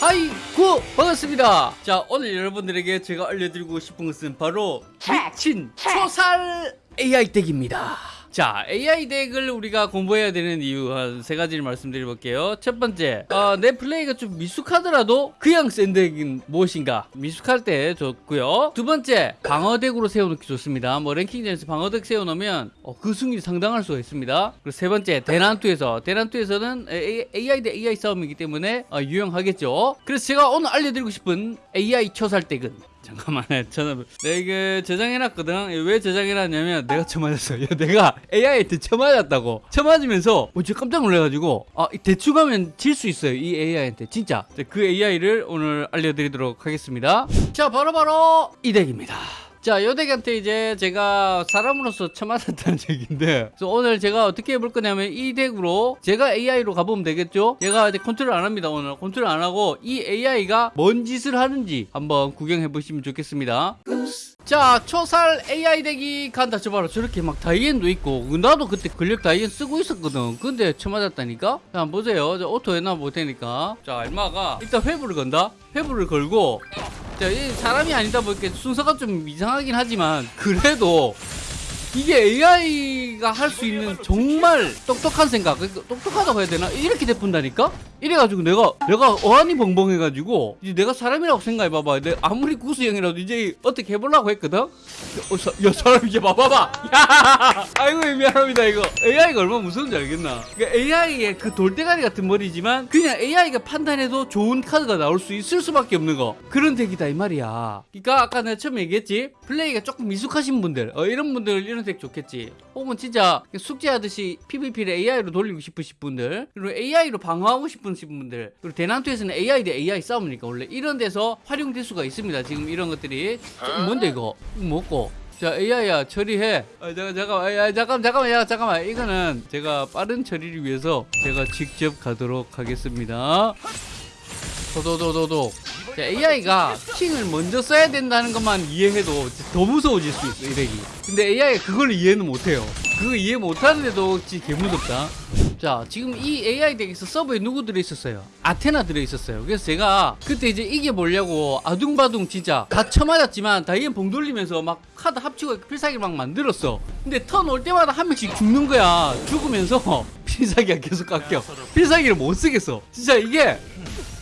하이구 반갑습니다. 자 오늘 여러분들에게 제가 알려드리고 싶은 것은 바로 미친 초살 AI 덱입니다 자 AI 덱을 우리가 공부해야 되는 이유 한 세 가지를 말씀드려볼게요. 첫 번째 어, 내 플레이가 좀 미숙하더라도 그냥 센 덱은 무엇인가? 미숙할 때 좋고요. 두 번째 방어 덱으로 세워놓기 좋습니다. 뭐 랭킹전에서 방어 덱 세워놓으면 어, 그 승률이 상당할 수가 있습니다. 그리고 세 번째 대난투에서 대난투에서는 AI 대 AI 싸움이기 때문에 어, 유용하겠죠. 그래서 제가 오늘 알려드리고 싶은 AI 초살 덱은 잠깐만요. 저는 내가 이게 저장해놨거든. 왜 저장해놨냐면 내가 처맞았어. 요 내가 AI한테 처맞았다고. 처맞으면서 어, 진짜 깜짝 놀래가지고 아 대충 하면 질 수 있어요. 이 AI한테 진짜. 그 AI를 오늘 알려드리도록 하겠습니다. 자 바로바로 이 덱입니다. 자, 요덱한테 이제 제가 사람으로서 처맞았다는 얘기인데 그래서 오늘 제가 어떻게 해볼 거냐면 이 덱으로 제가 AI로 가보면 되겠죠? 제가 이제 컨트롤 안 합니다, 오늘. 컨트롤 안 하고 이 AI가 뭔 짓을 하는지 한번 구경해 보시면 좋겠습니다. 자 초살 AI 덱이 간다 저 봐라. 저렇게 막 다이앤도 있고 나도 그때 근력 다이앤 쓰고 있었거든. 근데 처맞았다니까? 자 보세요. 저 auto 해놔 볼 테니까. 자 얼마가 일단 회불을 건다. 회불을 걸고 자, 이 사람이 아니다 보니까 순서가 좀 이상하긴 하지만 그래도 이게 AI가 할 수 있는 정말 똑똑한 생각 그러니까 똑똑하다고 해야 되나? 이렇게 대푼다니까 이래가지고 내가 내가 어안이 벙벙해가지고 이제 내가 사람이라고 생각해봐봐. 내 아무리 구수형이라도 이제 어떻게 해보려고 했거든? 어, 사, 야 사람 이제 봐봐봐. 야! 아이고 미안합니다 이거. AI가 얼마나 무서운지 알겠나. 그러니까 AI의 그 돌대가리 같은 머리지만 그냥 AI가 판단해도 좋은 카드가 나올 수 있을 수밖에 없는 거. 그런 덱이다 이 말이야. 그러니까 아까 내가 처음에 얘기했지? 플레이가 조금 미숙하신 분들 어, 이런 분들 이런 덱 좋겠지. 혹은 진짜 숙제하듯이 PVP를 AI로 돌리고 싶으신 분들 그리고 AI로 방어하고 싶은 분들 그리고 대난투에서는 AI 대 AI 싸움이니까 원래 이런 데서 활용될 수가 있습니다. 지금 이런 것들이. 좀 뭔데 이거? 먹고. 자 AI야 처리해. 아, 잠깐 잠깐만. 야, 잠깐 잠깐만 야 잠깐만. 이거는 제가 빠른 처리를 위해서 제가 직접 가도록 하겠습니다. 도도도도도. 자, AI가 킹을 먼저 써야 된다는 것만 이해해도 더 무서워질 수 있어 이 덱이. 근데 AI가 그걸 이해는 못해요. 그거 이해 못하는데도 진짜 개무섭다 자 지금 이 AI 덱에서 sub에 누구 들어있었어요? 아테나 들어있었어요. 그래서 제가 그때 이제 이겨보려고 아둥바둥 진짜 다 쳐맞았지만 다이앤 봉 돌리면서 막 카드 합치고 필살기 막 만들었어. 근데 턴 올 때마다 한 명씩 죽는 거야. 죽으면서 필살기가 계속 깎여. 필살기를 못 쓰겠어. 진짜 이게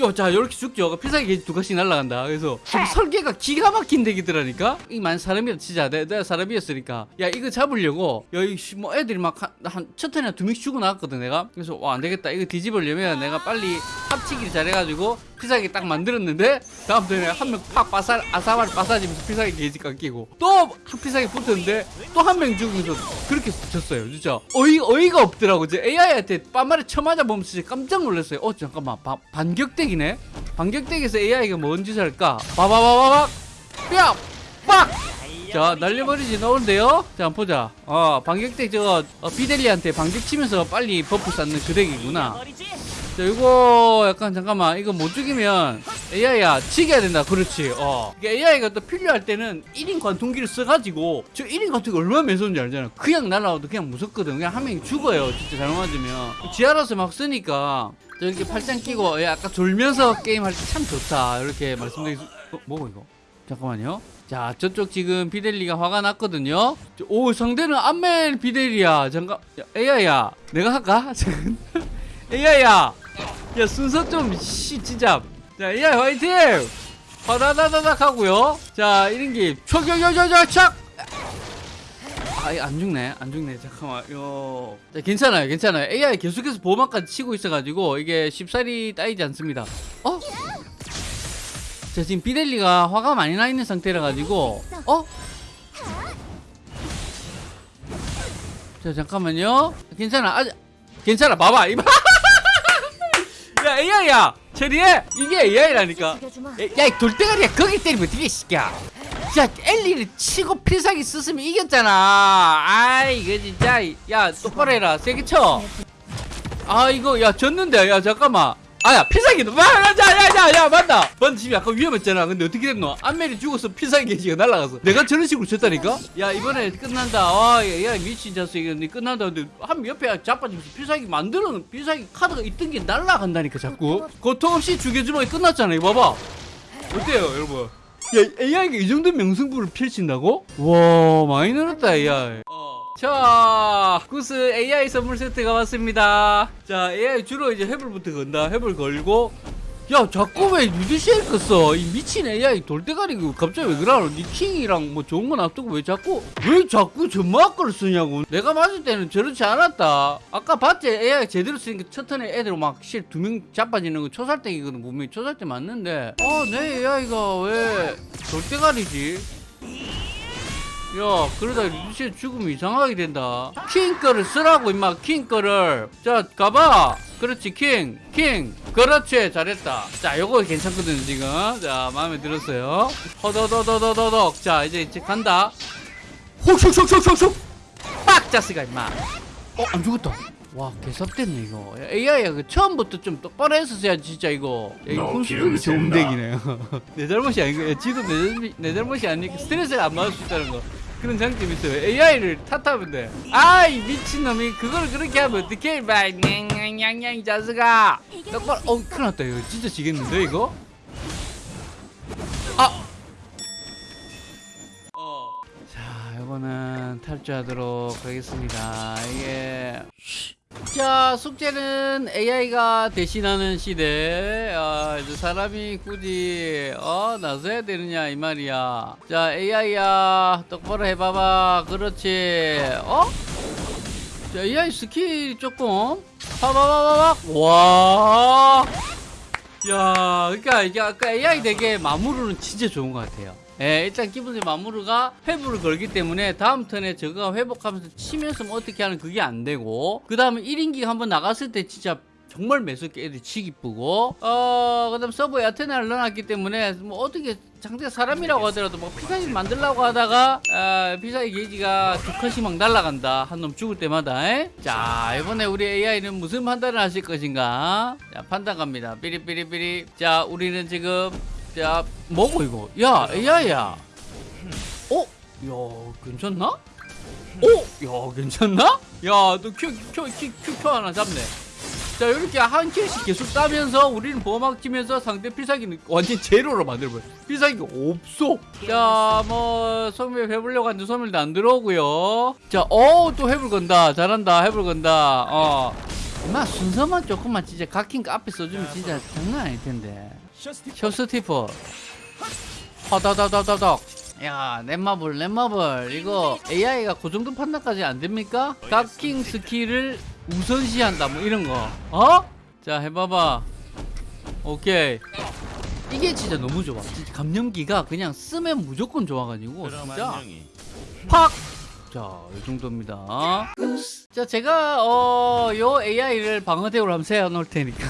요, 자, 요렇게 죽죠. 필살기 두 가지 날라간다. 그래서 설계가 기가 막힌 덱이더라니까? 이만 사람이라 치자. 내가, 내가 사람이었으니까. 야, 이거 잡으려고, 여기 뭐 애들이 막 한, 첫 턴에 두 명씩 죽어 나왔거든, 내가. 그래서, 와, 안 되겠다. 이거 뒤집으려면 내가 빨리 합치기를 잘해가지고 필살기 딱 만들었는데, 다음 턴에 한 명팍 빠살, 아사발 빠사지면서 필살기 게이지 깎이고, 또 필살기 붙었는데, 또 한 명 죽으면서 그렇게 졌어요. 진짜. 어이, 어이가 없더라고. 이제 AI한테 빤말에 쳐맞아 보면서 깜짝 놀랐어요. 어, 잠깐만. 바, 반격대 반격덱이네. 반격덱에서 AI가 뭔 짓을 할까? 바바바바박 뼈! 빡! 자 날려버리지 나오는데요? 자 한번 보자. 어 반격덱 저거 어, 비델리한테 반격 치면서 빨리 buff 쌓는 그 덱이구나. 자 이거 약간 잠깐만 이거 못 죽이면 AI야 치게 된다. 그렇지. 어. AI가 또 필요할 때는 1인 관통기를 써가지고 저 1인 관통기 얼마나 매서운지 알잖아. 그냥 날아와도 그냥 무섭거든. 그냥 한 명이 죽어요. 진짜 잘못 맞으면. 지하라서 막 쓰니까 저렇게 팔짱 끼고 아까 졸면서 게임할 때 참 좋다. 이렇게 말씀드리 어, 뭐고 이거? 잠깐만요. 자 저쪽 지금 비델리가 화가 났거든요. 오 상대는 안멜 비델리야. 잠깐 야, AI야. 내가 할까? AI야. 야 순서 좀씨 진짜 자 AI 화이팅! 화다다다닥 하고요. 자 이런게 촥촥촥촥촥 아안 죽네. 안 죽네. 잠깐만. 요. 자, 괜찮아요. 괜찮아요. AI 계속해서 보호막까지 치고 있어가지고 이게 쉽사리 따이지 않습니다. 어? 자 지금 비델리가 화가 많이 나 있는 상태라 가지고 어? 자 잠깐만요. 괜찮아. 아직 괜찮아. 봐봐. 이봐. 야 AI야. 처리해. 이게 AI라니까. 야이 돌대가리야. 거기 때리면 어떻게 시켜 야 엘리를 치고 필살기 썼으면 이겼잖아. 아이 이거 진짜. 야 똑바로 해라. 세게 쳐아 이거 야 졌는데. 야 잠깐만. 아야 필살기 야야야야 맞다. 번 집이 아까 위험했잖아. 근데 어떻게 됐노? 안멜이 죽어서 필살기 게이지가 날아가서. 내가 저런 식으로 쳤다니까? 야 이번에 끝난다. 아야 미친 자식. 이거 끝난다. 근데 한 옆에 자빠지면서 필살기 만드는 필살기 카드가 있던 게 날아간다니까 자꾸. 고통 없이 죽여주면 끝났잖아. 이거 봐봐. 어때요 여러분 야 AI가 이 정도 명승부를 펼친다고? 와 많이 늘었다 AI 자 구스 AI 선물 세트가 왔습니다. 자 AI 주로 이제 해불부터 건다. 해불 걸고 야 자꾸 왜 뉴드시엘 껐어? 이 미친 AI 돌대가리 그 갑자기 왜 그러노? 니 킹이랑 뭐 좋은 거 놔두고 왜 자꾸 왜 자꾸 전마학 걸 쓰냐고. 내가 맞을 때는 저렇지 않았다. 아까 봤지? AI 제대로 쓰니까 첫 턴에 애들 막 실 두 명 자빠지는 거 초살땡이거든 분명히. 초살땡 맞는데. 아내 AI가 왜 돌대가리지? 야 그러다 루시의 죽으면 이상하게 된다. 킹 거를 쓰라고 임마. 킹 거를. 자 가봐 그렇지. 킹 킹. 그렇지. 잘했다. 자 요거 괜찮거든 지금. 자 마음에 들었어요. 허더더더더더덕. 자 이제 이제 간다. 훅슉슉슉슉슉 빡! 자스가 임마. 어 안 죽었다. 와 개섭됐네 이거. AI가 그 처음부터 좀 똑바로 했었어야지 진짜 이거. 야, 이거 훈수력이 좋은 덱이네 내 잘못이 아니고 야, 지도 내, 잘못- 내 잘못이 아니니까 스트레스를 안 받을 수 있다는 거 그런 장점이 있어요. AI를 탓하면 돼. 아이 미친놈이. 그걸 그렇게 하면 어떡해 냥냥냥냥 이 자식아. 똑바로 어 큰일 났다. 이거 진짜 지겠는데 이거? 아! 어. 자, 이거는 탈주하도록 하겠습니다. 이게 자, 숙제는 AI가 대신하는 시대. 아, 이제 사람이 굳이 어 나서야 되느냐 이 말이야. 자, AI야 똑바로 해봐봐. 그렇지. 어? 자, AI 스킬 조금 파바바바박. 와. 야, 그러니까 이게 아까 AI 덱의 마무르는 진짜 좋은 것 같아요. 예, 일단 기본적인 마무르가 회불을 걸기 때문에 다음 턴에 저가 회복하면서 치면서 뭐 어떻게 하는 그게 안 되고 그 다음에 1인기가 한번 나갔을 때 진짜 정말 매섭게 애들이 치기 뿌고 어 그 다음 sub에 아테나를 넣어놨기 때문에 뭐 어떻게 상대 사람이라고 하더라도 뭐 필살기 만들려고 하다가 아, 필살기 게이지가 두 칸씩 막 날아간다. 한 놈 죽을 때마다 에? 자 이번에 우리 AI는 무슨 판단을 하실 것인가? 자 판단 갑니다. 삐리삐리삐리. 자 우리는 지금 자 뭐고 이거? 야 AI야. 어? 야 괜찮나? 어? 야 괜찮나? 야너큐큐큐큐 하나 잡네. 자 이렇게 한 킬씩 계속 따면서 우리는 보호막 치면서 상대 필살기는 완전 제로로 만들어버려. 필살기가 없어. 자뭐 소멸 해보려고 하는데 소멸도 안 들어오고요. 자어또 해볼 건다. 잘한다. 해볼 건다. 어. 임마 순서만 조금만 진짜 거 앞에 써주면 진짜 장난 아닐 텐데 셔스티퍼 허다다다다닥 야 넷마블 넷마블 이거 AI가 그 정도 판단까지 안 됩니까? 각킹 스킬을 우선시한다 뭐 이런 거 어? 자 해봐봐 오케이 이게 진짜 너무 좋아 진짜 감염기가 그냥 쓰면 무조건 좋아가지고 진짜 팍! 자, 이 정도입니다. 자, 제가, 어, 요 AI를 방어대우로 한번 세워놓을 테니까.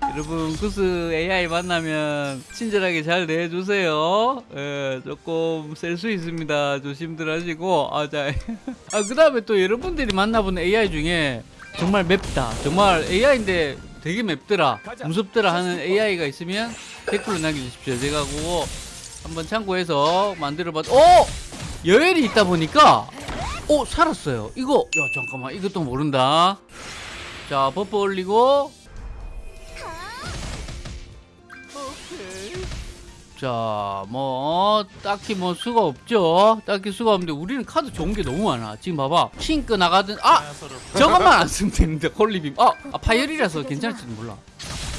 여러분, 구스 AI 만나면 친절하게 잘 대해주세요. 예, 조금 셀 수 있습니다. 조심들 하시고. 아, 자. 아, 그 다음에 또 여러분들이 만나본 AI 중에 정말 맵다. 정말 AI인데 되게 맵더라. 무섭더라 하는 AI가 있으면 댓글로 남겨주십시오. 제가 그거 한번 참고해서 만들어봤, 오! 여엘이 있다 보니까 오 살았어요 이거 야 잠깐만 이것도 모른다 자 buff 올리고 자 뭐 딱히 뭐 수가 없죠 딱히 수가 없는데 우리는 카드 좋은 게 너무 많아 지금 봐봐 킹크 나가든 아 저것만 안 쓰면 되는데 홀리빔 아, 아 파열이라서 괜찮을지도 몰라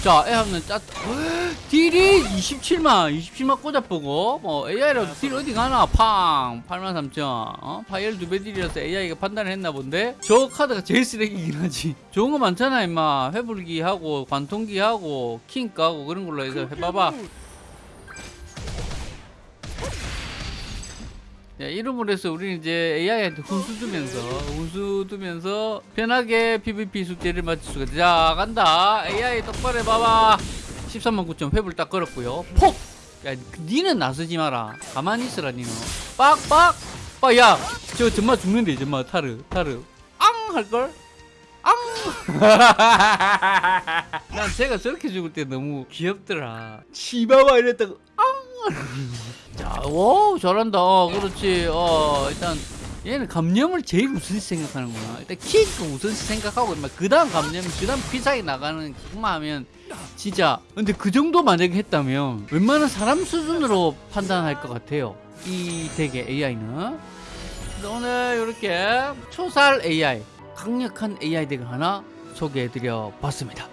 자, 애 하면 짜 딜이 27만, 27만 꽂아보고, 뭐, AI라도 딜 어디 가나? 팡! 8만 3천. 어? 파열 두배 딜이라서 AI가 판단을 했나 본데? 저 카드가 제일 쓰레기긴 하지. 좋은 거 많잖아, 임마. 회불기 하고, 관통기 하고, 킹크 하고, 그런 걸로 해서 해봐봐. 야, 이름으로 해서 우리는 이제 AI한테 훈수 두면서 훈수 두면서 편하게 PVP 숙제를 마칠 수가. 자 간다 AI 똑바로 해봐봐 13만 9천 회불 딱 걸었고요 폭! 야 니는 나서지 마라 가만히 있으라 니는 빡빡! 빡야 저 정말 죽는데 정말 타르 타르 앙! 할걸? 난 제가 저렇게 죽을 때 너무 귀엽더라. 치바바 이랬다가 앙. 자, 오 잘한다. 어, 그렇지. 어 일단 얘는 감염을 제일 우선 생각하는구나. 일단 키그 우선 생각하고 막 그다음 감염, 그 다음 피사에 나가는 그만 하면 진짜. 근데 그 정도 만약에 했다면 웬만한 사람 수준으로 판단할 것 같아요. 이 덱의 AI는. 오늘 이렇게 초살 AI 강력한 AI 덱을 하나 소개해드려 봤습니다.